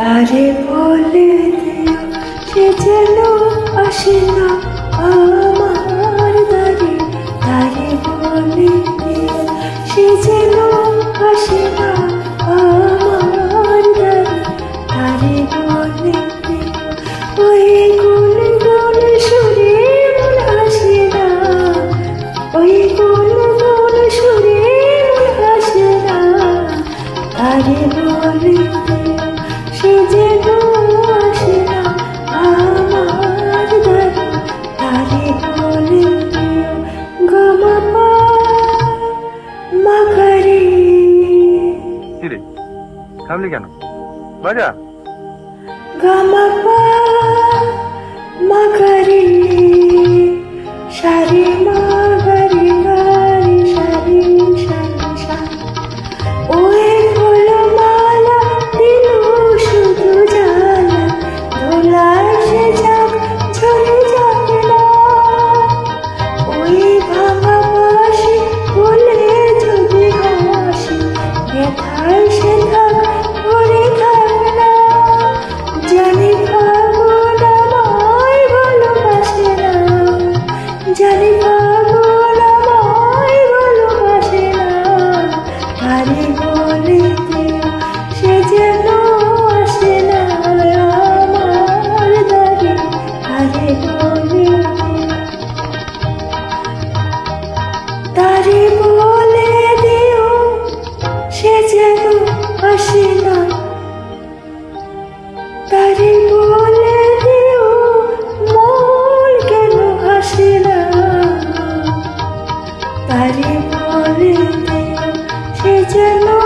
তারে বলে দিও সে যেন আসে না থামলি কেন বাজা গামা মা তারি বলে সে যেন আসে না। বলে দিও কেন না। বলে দিও সে যেন